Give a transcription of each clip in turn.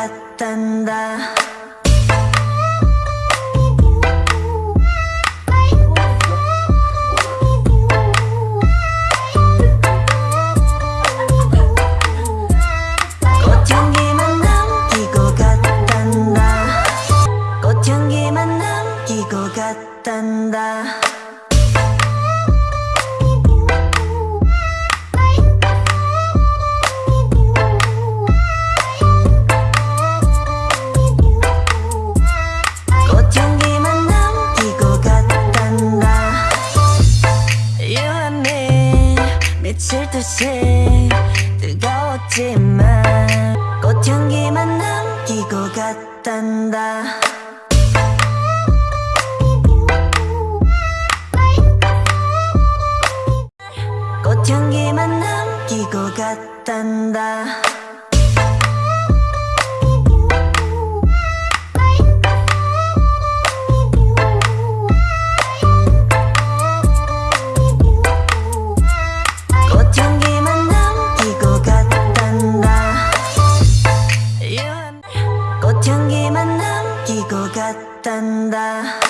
같단다 같단다 꽃향기만 남기고 같단다 향기만 남기고 갔단다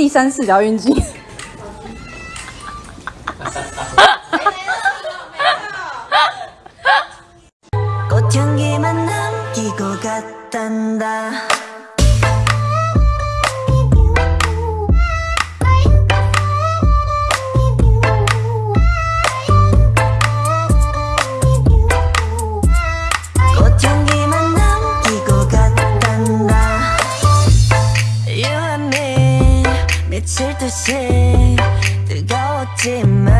第三次，聊运机。 미칠 듯이 뜨거웠지만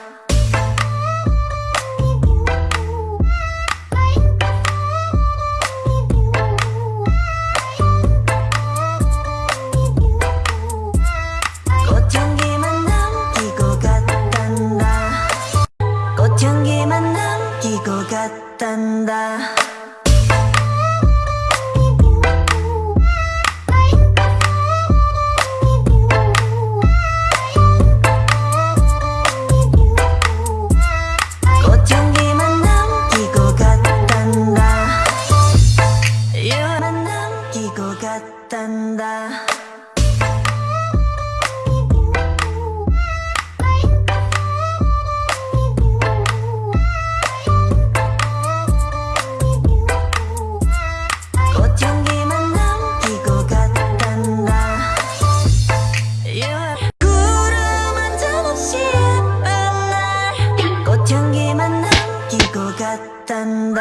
you,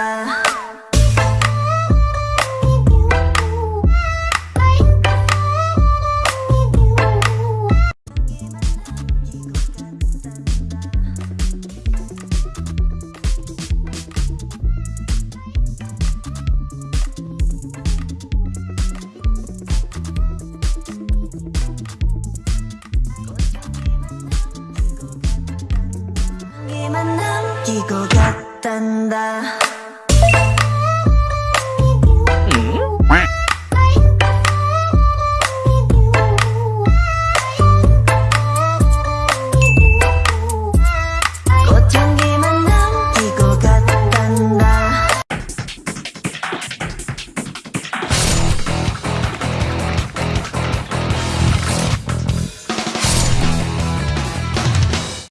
이거 같 tanda